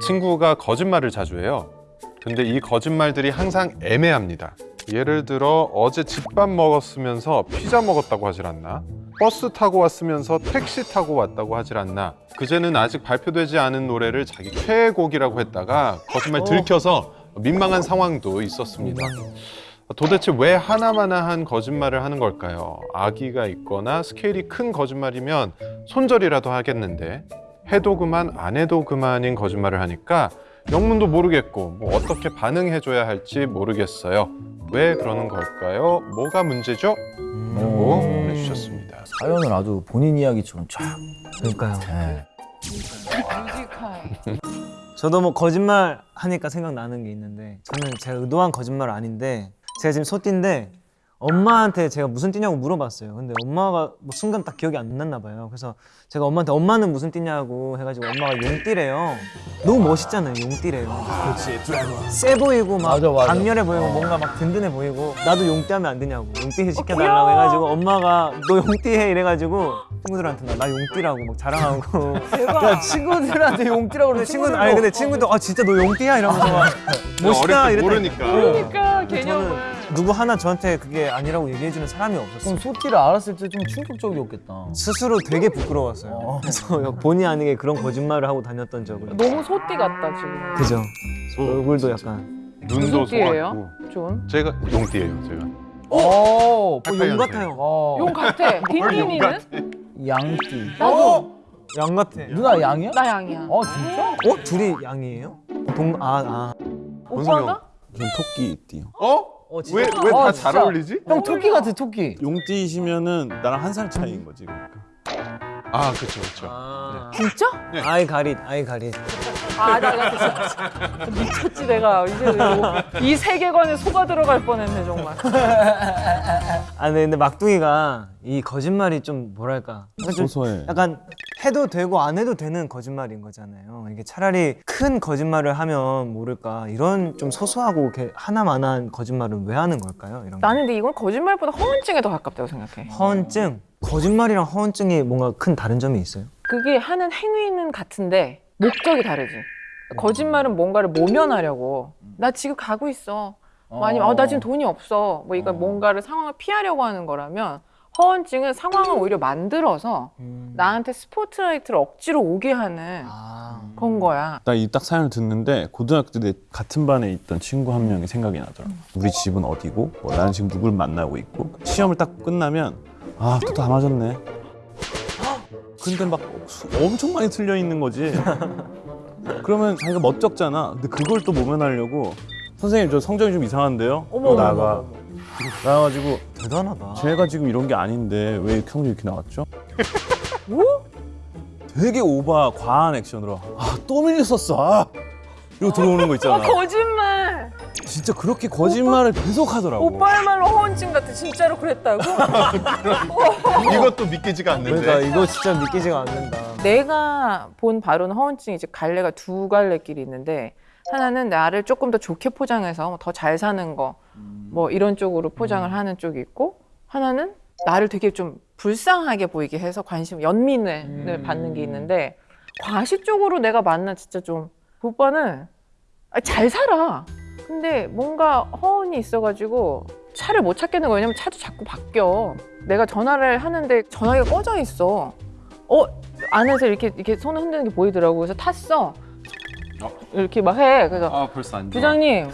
친구가 거짓말을 자주 해요. 근데 이 거짓말들이 항상 애매합니다. 예를 들어 어제 집밥 먹었으면서 피자 먹었다고 하질 않나? 버스 타고 왔으면서 택시 타고 왔다고 하질 않나? 그제는 아직 발표되지 않은 노래를 자기 최애곡이라고 했다가 거짓말 들켜서 민망한 상황도 있었습니다. 도대체 왜 하나마나한 거짓말을 하는 걸까요? 아기가 있거나 스케일이 큰 거짓말이면 손절이라도 하겠는데 해도 그만 안 해도 그만인 거짓말을 하니까 영문도 모르겠고 뭐 어떻게 반응해줘야 할지 모르겠어요. 왜 그러는 걸까요? 뭐가 문제죠? 라고 보내주셨습니다. 사연을 아주 본인 이야기처럼 쫙. 그러니까요. 네. 저도 뭐 거짓말 하니까 생각나는 게 있는데 저는 제가 의도한 거짓말 아닌데 제가 지금 소띠인데 엄마한테 제가 무슨 띠냐고 물어봤어요. 근데 엄마가 뭐 순간 딱 기억이 안 났나 봐요. 그래서 제가 엄마한테 엄마는 무슨 띠냐고 해가지고 엄마가 용띠래요. 너무 멋있잖아요, 용띠래요. 그렇지, 세 보이고 막 맞아, 맞아. 강렬해 보이고 뭔가 막 든든해 보이고 나도 용띠 하면 안 되냐고 용띠 시켜달라고 해가지고 엄마가 너 용띠 해 이래가지고 친구들한테 나, 나 용띠라고 막 자랑하고 야, 친구들한테 용띠라고 근데 그러는 친구들 아니 근데 친구도 아 진짜 너 용띠야 이러면서 막 멋있다 이랬더니 모르니까. 그러니까 개념을. 누구 하나 저한테 그게 아니라고 얘기해주는 사람이 없었어요. 그럼 소띠를 알았을 때 좀 충격적이었겠다. 스스로 되게 부끄러웠어요. 어. 그래서 본의 아니게 그런 거짓말을 하고 다녔던 적을. 너무 소띠 같다 지금. 그죠. 얼굴도 약간. 누나 무슨 띠예요? 속았고 존. 제가 용띠예요. 제가. 오, 어, 착한 용. 같아요. 어, 용 같아. 딘딘이는? 양띠. 나도. 양 같아. 누나 양이야? 나 양이야. 어, 진짜? 어 둘이 양이에요? 동 아 아. 오빠가? 전 토끼띠요. 어? 어, 진짜? 왜왜다 어, 잘 진짜. 어울리지? 형 토끼 같아, 토끼. 용띠시면은 나랑 한 살 차이인 거지. 그러니까. 아 그렇죠 그렇죠. 아. 진짜? 아이 가릿 아이 가릿. 아, 나 진짜 진짜 미쳤지 내가 이제 이 세계관에 속아 들어갈 뻔했네 정말. 아 네, 근데 막둥이가 이 거짓말이 좀 뭐랄까 약간 좀 소소해. 약간 해도 되고 안 해도 되는 거짓말인 거잖아요. 이게 차라리 큰 거짓말을 하면 모를까 이런 좀 소소하고 하나만한 거짓말은 왜 하는 걸까요? 이런 거. 나는 근데 이건 거짓말보다 허언증에 더 가깝다고 생각해. 허언증 거짓말이랑 허언증이 뭔가 큰 다른 점이 있어요? 그게 하는 행위는 같은데 목적이 다르지. 거짓말은 뭔가를 모면하려고. 나 지금 가고 있어. 뭐 아니면 어, 나 지금 돈이 없어. 뭐 이거 어. 뭔가를 상황을 피하려고 하는 거라면 허언증은 상황을 오히려 만들어서 나한테 스포트라이트를 억지로 오게 하는 아. 건 거야. 나 이 딱 사연을 듣는데 고등학교 때내 같은 반에 있던 친구 한 명이 생각이 나더라. 우리 집은 어디고? 뭐 나는 지금 누굴 만나고 있고. 시험을 딱 끝나면 아 또 다 맞았네. 근데 막 수- 엄청 많이 틀려 있는 거지. 그러면 자기가 멋쩍잖아. 근데 그걸 또 모면하려고 선생님 저 성적이 좀 이상한데요? 어머, 나가. 나가지고 대단하다. 제가 지금 이런 게 아닌데 왜 성적이 이렇게 나왔죠? 뭐? 되게 오바 과한 액션으로 아 또 밀렸었어 아 이러고 들어오는 거 어, 있잖아 거짓말. 진짜 그렇게 거짓말을 계속 하더라고 오빠야말로 허언증 같아. 진짜로 그랬다고? 이것도 믿기지가 않는데. 그러니까 이거 진짜 믿기지가 않는다. 내가 본 바로는 허언증이 이제 갈래가 두 갈래 길이 있는데 하나는 나를 조금 더 좋게 포장해서 더 잘 사는 거 뭐 이런 쪽으로 포장을 하는 쪽이 있고 하나는 나를 되게 좀 불쌍하게 보이게 해서 관심 연민을 받는 게 있는데 과시 쪽으로 내가 만나 진짜 좀 그 오빠는 아, 잘 살아 근데 뭔가 허언이 있어가지고 차를 못 찾겠는 거야 왜냐면 차도 자꾸 바뀌어 내가 전화를 하는데 전화기가 꺼져 있어 어 안에서 이렇게 이렇게 손을 흔드는 게 보이더라고. 그래서 탔어. 어? 이렇게 막 해. 그래서 아 벌써 안 좋아. 부장님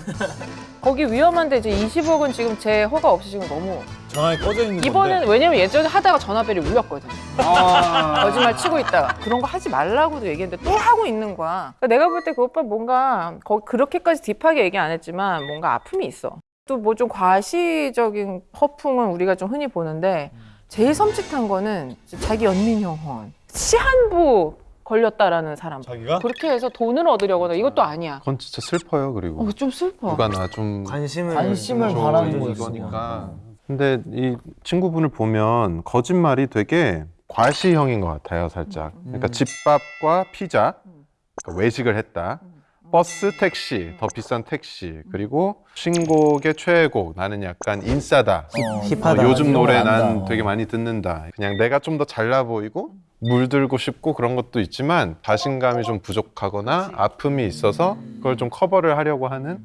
거기 위험한데 이제 20억은 지금 제 허가 없이 지금 너무 전화기 꺼져 있는 이번엔 왜냐면 예전에 하다가 전화벨이 울렸거든. 아. 거짓말 치고 있다가 그런 거 하지 말라고도 얘기했는데 또 하고 있는 거야. 그러니까 내가 볼 때 그 오빠 뭔가 거, 그렇게까지 딥하게 얘기 안 했지만 뭔가 아픔이 있어. 또 뭐 좀 과시적인 허풍은 우리가 좀 흔히 보는데 제일 섬찟한 거는 자기 연민형 허언. 시한부 걸렸다라는 사람. 자기가 그렇게 해서 돈을 얻으려거나 이것도 아니야. 그건 진짜 슬퍼요. 그리고 어, 좀 슬퍼. 누가 나 좀 관심을 관심을 저 바라는 거지. 이거니까. 근데 이 친구분을 보면 거짓말이 되게 과시형인 것 같아요, 살짝. 그러니까 집밥과 피자, 그러니까 외식을 했다. 버스, 택시, 더 비싼 택시, 그리고 신곡의 최애곡, 나는 약간 인싸다. 어, 힙하다. 어, 요즘 노래. 난 되게 많이 듣는다. 그냥 내가 좀 더 잘나 보이고 물들고 싶고 그런 것도 있지만 자신감이 좀 부족하거나 아픔이 있어서 그걸 좀 커버를 하려고 하는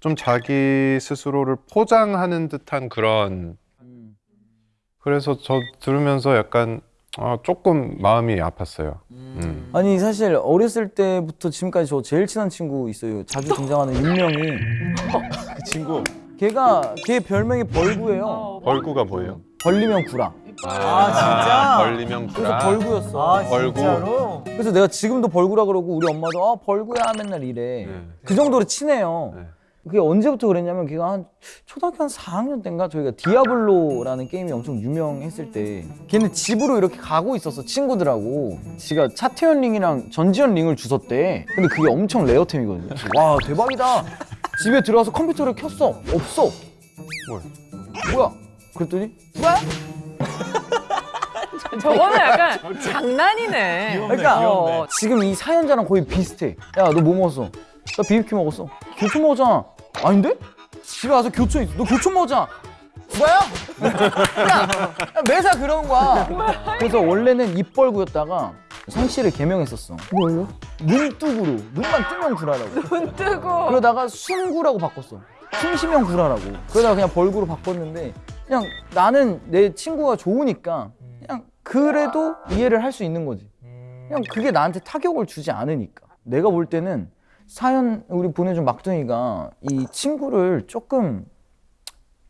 좀 자기 스스로를 포장하는 듯한 그런 그래서 저 들으면서 약간 아, 조금 마음이 아팠어요. 음. 아니 사실 어렸을 때부터 지금까지 저 제일 친한 친구 있어요. 자주 등장하는 윤명이. 그 친구 걔가 걔 별명이 벌구예요. 벌구가 뭐예요? 벌리면 구라. 아 진짜? 벌리면 그래서 구라. 벌구였어. 아 벌구. 진짜로? 그래서 내가 지금도 벌구라 그러고 우리 엄마도 아 벌구야 맨날 이래. 네. 그 정도로 친해요. 네. 그게 언제부터 그랬냐면 걔가 한 초등학교 한 4학년 때인가? 저희가 디아블로라는 게임이 엄청 유명했을 때 걔는 집으로 이렇게 가고 있었어 친구들하고. 지가 차태현 링이랑 전지현 링을 주웠대. 근데 그게 엄청 레어템이거든요. 와 대박이다. 집에 들어와서 컴퓨터를 켰어. 없어. 뭘? 뭐야? 그랬더니? 뭐야? 저거는 약간 장난이네. 그러니까 어, 지금 이 사연자랑 거의 비슷해. 야, 너 뭐 먹었어? 나 비비큐 먹었어. 교촌 먹었잖아. 아닌데? 집에 와서 교촌 있어. 너 교촌 먹었잖아. 뭐야? 야, 매사 그런 거야. 그래서 원래는 입벌구였다가 성씨를 개명했었어. 뭘로? 눈뚜구로. 눈만 뜨면 구라라고. 눈 뜨고. 그러다가 숨구라고 바꿨어. 숨쉬면 구라라고. 그러다가 그냥 벌구로 바꿨는데 그냥 나는 내 친구가 좋으니까 그냥 그래도 이해를 할 수 있는 거지. 그냥 그게 나한테 타격을 주지 않으니까. 내가 볼 때는 사연 우리 보내준 막둥이가 이 친구를 조금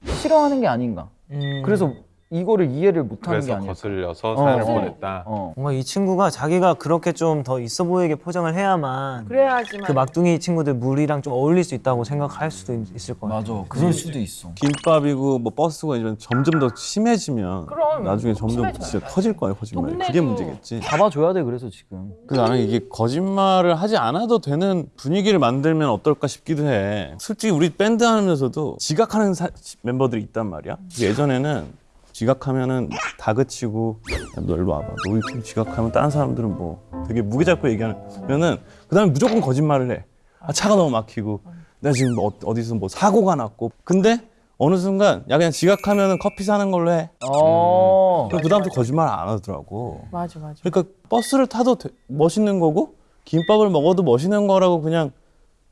싫어하는 게 아닌가. 음. 그래서 이거를 이해를 못하는 게 그래서 아닐까. 거슬려서 어, 사연을 어. 보냈다. 어. 뭔가 이 친구가 자기가 그렇게 좀 더 있어 보이게 포장을 해야만 그래야지만. 그 막둥이 친구들 물이랑 좀 어울릴 수 있다고 생각할 수도 있- 있을 것 같아요. 맞아. 그럴 수도 있어. 김밥이고 뭐 버스고 이런 점점 더 심해지면 그럼, 나중에 점점 심해져요. 진짜 커질 거야 거짓말 이 그게 동네도- 문제겠지 잡아줘야 돼 그래서 지금. 그 나는 이게 거짓말을 하지 않아도 되는 분위기를 만들면 어떨까 싶기도 해 솔직히 우리 밴드 하면서도 지각하는 사- 멤버들이 있단 말이야 예전에는 지각하면은 다그치고 야, 너 일로 와봐. 너 이렇게 지각하면 다른 사람들은 뭐 되게 무게 잡고 얘기하면은 그 다음에 무조건 거짓말을 해. 아, 차가 너무 막히고. 내가 지금 뭐 어- 어디서 뭐 사고가 났고. 근데 어느 순간 야 그냥 지각하면은 커피 사는 걸로 해. 어. 그 다음부터 거짓말 안 하더라고. 맞아, 맞아. 그러니까 버스를 타도 되- 멋있는 거고 김밥을 먹어도 멋있는 거라고 그냥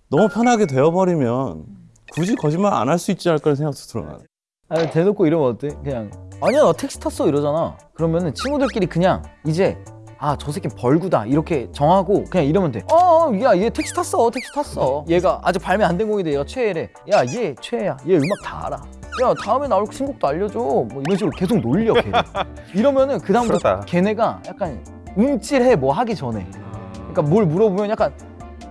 너무 편하게 되어버리면 굳이 거짓말 안 할 수 있지 않을까 생각도 들어. 아니 대놓고 이러면 어때? 그냥 아니야 나 택시 탔어 이러잖아. 그러면은 친구들끼리 그냥 이제 아 저 새끼 벌구다 이렇게 정하고 그냥 이러면 돼어야얘 택시 탔어 택시 탔어. 얘가 아직 발매 안 된 곡인데 얘가 최애래. 야 얘 최애야 얘 음악 다 알아. 야 다음에 나올 신곡도 알려줘. 뭐 이런 식으로 계속 놀려 걔를. 이러면은 그 다음부터. 걔네가 약간 움찔해 뭐 하기 전에. 그러니까 뭘 물어보면 약간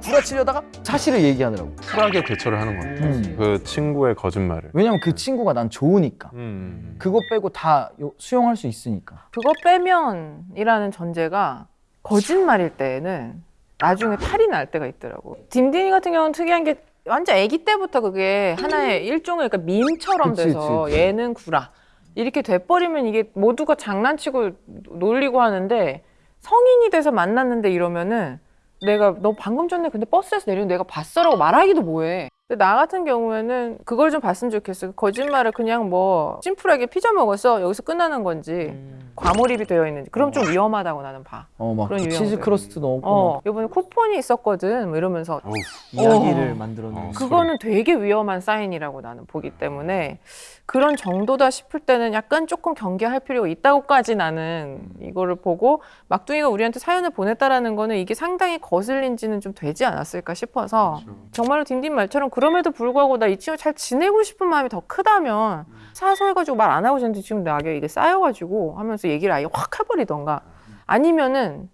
구라치려다가 사실을 얘기하더라고 쿨하게 대처를 하는 것 같아요. 음. 그 친구의 거짓말을. 왜냐면 그 친구가 난 좋으니까 음. 그거 빼고 다 요- 수용할 수 있으니까. 그거 빼면 이라는 전제가 거짓말일 때는 나중에 탈이 날 때가 있더라고. 딘딘이 같은 경우는 특이한 게 완전 아기 때부터 그게 하나의 일종의 그러니까 밈처럼 그치, 돼서 그치, 그치. 얘는 구라 이렇게 돼버리면 이게 모두가 장난치고 놀리고 하는데 성인이 돼서 만났는데 이러면은 내가 너 방금 전에 근데 버스에서 내리는 내가 봤어라고 말하기도 뭐해. 근데 나 같은 경우에는 그걸 좀 봤으면 좋겠어. 거짓말을 그냥 뭐 심플하게 피자 먹었어 여기서 끝나는 건지 과몰입이 되어 있는지 그럼 좀 위험하다고 나는 봐. 어, 막 그런 치즈. crust 넣고. 어 이번에 쿠폰이 있었거든 뭐 이러면서 어우, 이야기를 어. 만들어내는. 그거는 되게 위험한 사인이라고 나는 보기 때문에 그런 정도다 싶을 때는 약간 조금 경계할 필요가 있다고까지 나는 이거를 보고 막둥이가 우리한테 사연을 보냈다라는 거는 이게 상당히 거슬린지는 좀 되지 않았을까 싶어서 정말로 딘딘 말처럼 그럼에도 불구하고 나 이 친구 잘 지내고 싶은 마음이 더 크다면 사소해가지고 말 안 하고 있는데 지금 나에게 이게 쌓여가지고 하면서 얘기를 아예 확 해버리던가 아니면은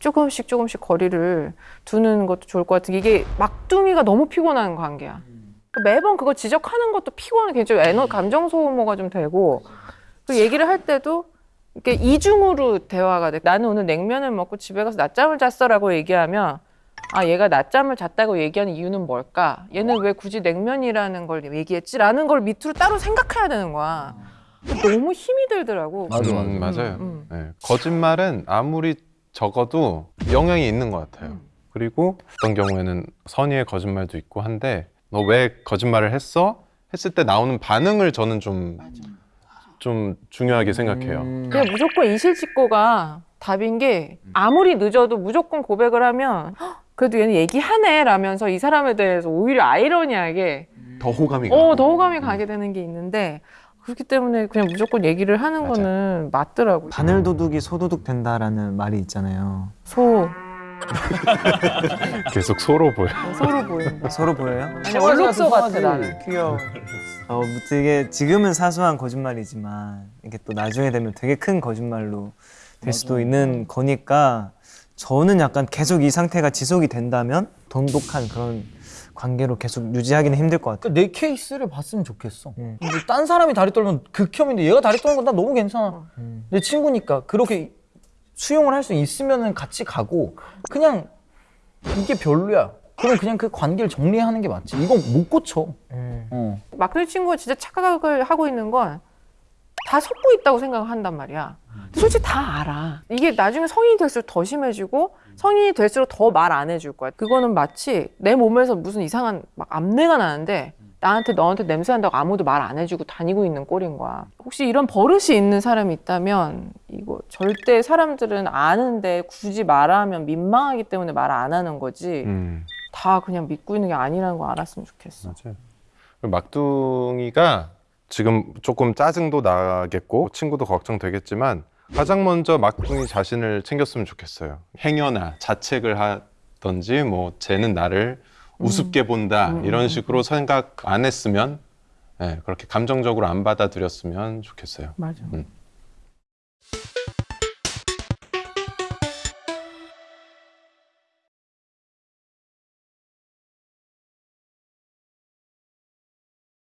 조금씩 조금씩 거리를 두는 것도 좋을 것 같은 게 이게 막둥이가 너무 피곤한 관계야. 매번 그거 지적하는 것도 피곤해. 굉장히 에너 감정 소모가 좀 되고 그 얘기를 할 때도 이렇게 이중으로 대화가 돼. 나는 오늘 냉면을 먹고 집에 가서 낮잠을 잤어라고 얘기하면 아 얘가 낮잠을 잤다고 얘기하는 이유는 뭘까? 얘는 왜 굳이 냉면이라는 걸 얘기했지 라는 걸 밑으로 따로 생각해야 되는 거야. 너무 힘이 들더라고. 맞아, 음, 맞아. 맞아요. 음. 네. 거짓말은 아무리 적어도 영향이 있는 것 같아요. 그리고 어떤 경우에는 선의의 거짓말도 있고 한데 너 왜 거짓말을 했어? 했을 때 나오는 반응을 저는 좀, 좀 중요하게 생각해요. 음. 그냥 무조건 이실직고가 답인 게 아무리 늦어도 무조건 고백을 하면 "헉, 그래도 얘는 얘기하네 라면서 이 사람에 대해서 오히려 아이러니하게 더 호감이 어, 가고. 더 호감이 가게 되는 게 있는데 그렇기 때문에 그냥 무조건 얘기를 하는 맞아요. 거는 맞더라고요. 바늘 도둑이 소도둑 된다라는 말이 있잖아요. 소 계속 소로 보여. 서로 보인다. 서로 보여요? 아니 얼룩소 같아 나는. 귀여워. 어, 뭐 되게 지금은 사소한 거짓말이지만 이게 또 나중에 되면 되게 큰 거짓말로 될 수도 있는 거니까 저는 약간 계속 이 상태가 지속이 된다면 돈독한 그런 관계로 계속 유지하기는 힘들 것 같아요. 그러니까 내 케이스를 봤으면 좋겠어. 음. 근데 딴 사람이 다리 떨면 극혐인데 얘가 다리 떠는 건 나 너무 괜찮아. 음. 내 친구니까 그렇게 수용을 할 수 있으면 같이 가고 그냥 이게 별로야. 그럼 그냥 그 관계를 정리하는 게 맞지. 이건 못 고쳐. 음. 어. 마크의 친구가 진짜 착각을 하고 있는 건다 속고 있다고 생각한단 말이야. 솔직히 다 알아. 이게 나중에 성인이 될수록 더 심해지고 성인이 될수록 더 말 안 해줄 거야. 그거는 마치 내 몸에서 무슨 이상한 막 암내가 나는데 나한테 너한테 냄새 난다고 아무도 말 안 해주고 다니고 있는 꼴인 거야. 혹시 이런 버릇이 있는 사람이 있다면 이거 절대 사람들은 아는데 굳이 말하면 민망하기 때문에 말 안 하는 거지. 음, 다 그냥 믿고 있는 게 아니라는 거 알았으면 좋겠어. 맞아요. 막둥이가 지금 조금 짜증도 나겠고 친구도 걱정되겠지만 가장 먼저 막둥이 자신을 챙겼으면 좋겠어요. 행여나 자책을 하던지 뭐 쟤는 나를 우습게 본다 이런 식으로 생각 안 했으면 예, 그렇게 감정적으로 안 받아들였으면 좋겠어요. 맞아. 음.